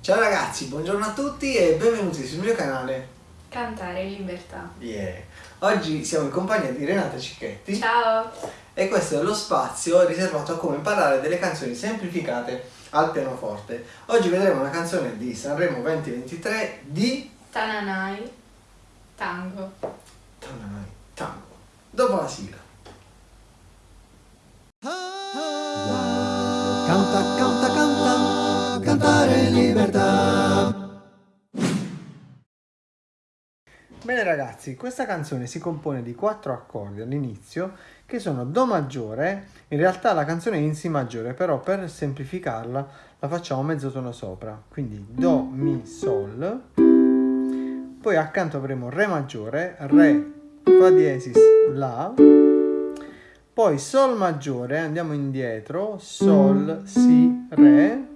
Ciao ragazzi, buongiorno a tutti e benvenuti sul mio canale. Cantare in libertà. Yeah. Oggi siamo in compagnia di Renata Cicchetti Ciao! e questo è lo spazio riservato a come imparare delle canzoni semplificate al pianoforte. Oggi vedremo una canzone di Sanremo 2023 di Tananai, tango. Tananai Tango. Dopo la sigla. Canta, canta, Bene ragazzi, questa canzone si compone di quattro accordi all'inizio che sono Do maggiore, in realtà la canzone è in Si maggiore, però per semplificarla la facciamo mezzo tono sopra, quindi Do, Mi, Sol, poi accanto avremo Re maggiore, Re, Fa diesis, La, poi Sol maggiore, andiamo indietro, Sol, Si, Re,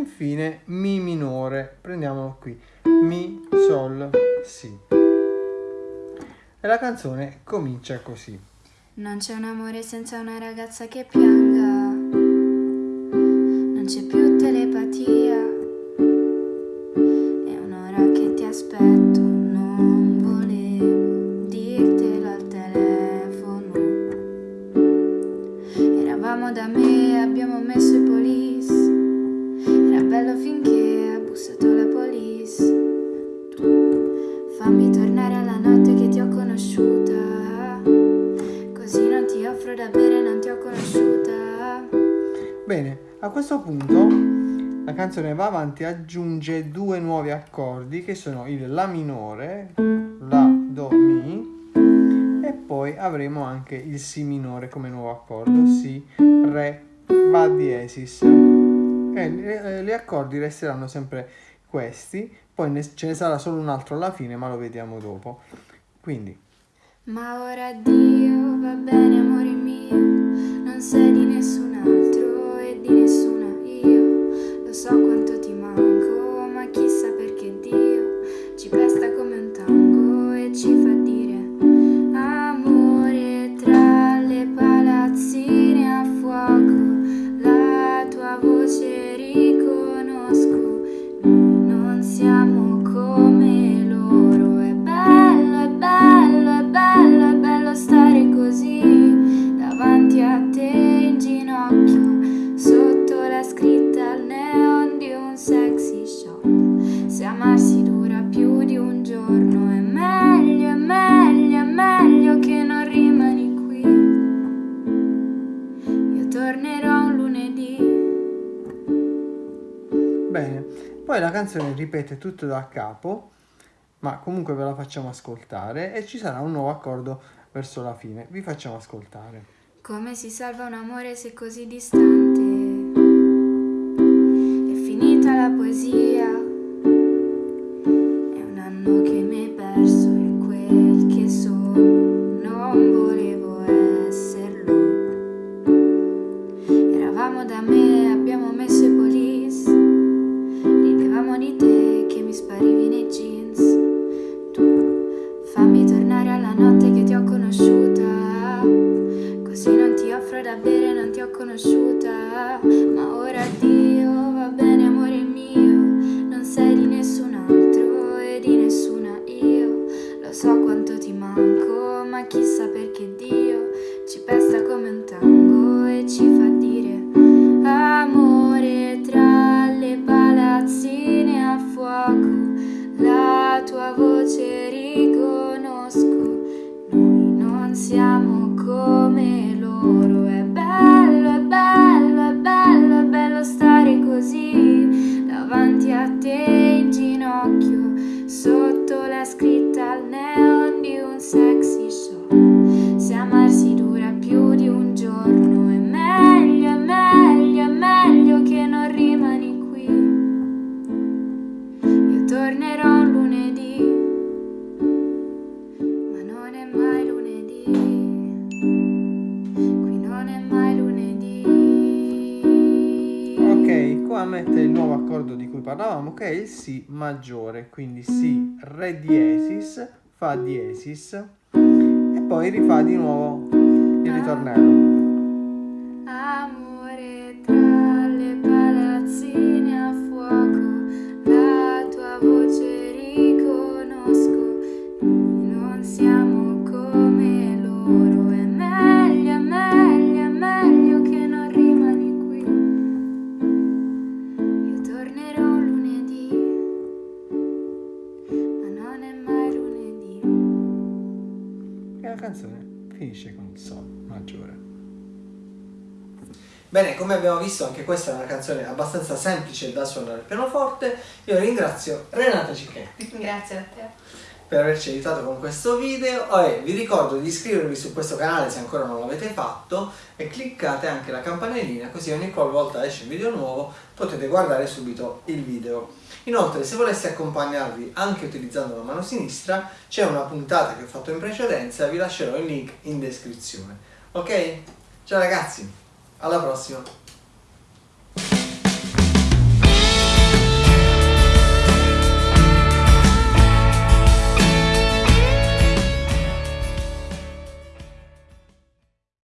infine Mi minore, prendiamolo qui, Mi, Sol, Si. E la canzone comincia così. Non c'è un amore senza una ragazza che pianga, non c'è più telepatia, a questo punto la canzone va avanti e aggiunge due nuovi accordi che sono il La minore, La, Do, Mi e poi avremo anche il Si minore come nuovo accordo, Si, Re, Fa diesis. E le- gli accordi resteranno sempre questi, poi ce ne sarà solo un altro alla fine ma lo vediamo dopo. Quindi, Ma ora addio, va bene amore mio, non sei di nessun altro Poi la canzone ripete tutto da capo, ma comunque ve la facciamo ascoltare e ci sarà un nuovo accordo verso la fine. Vi facciamo ascoltare. Come si salva un amore se così distante? È finita la poesia. Da bere, non ti ho conosciuta. Ma ora addio, davanti a te in ginocchio, sotto la scritta al neon di un sexy shop. Se amarsi dura più di un giorno, è meglio, è meglio, è meglio che non rimani qui. Io tornerò un lunedì, ma non è mai lunedì. Parlavamo che è il Si maggiore, quindi Si, Re diesis, Fa diesis e poi rifà di nuovo il ritornello. Bene, come abbiamo visto anche questa è una canzone abbastanza semplice da suonare al pianoforte. Io ringrazio Renata Cicchetti Grazie a te. per averci aiutato con questo video e vi ricordo di iscrivervi su questo canale se ancora non l'avete fatto e cliccate anche la campanellina così ogni qualvolta esce un video nuovo potete guardare subito il video. Inoltre se voleste accompagnarvi anche utilizzando la mano sinistra c'è una puntata che ho fatto in precedenza vi lascerò il link in descrizione. Ok? Ciao ragazzi, alla prossima!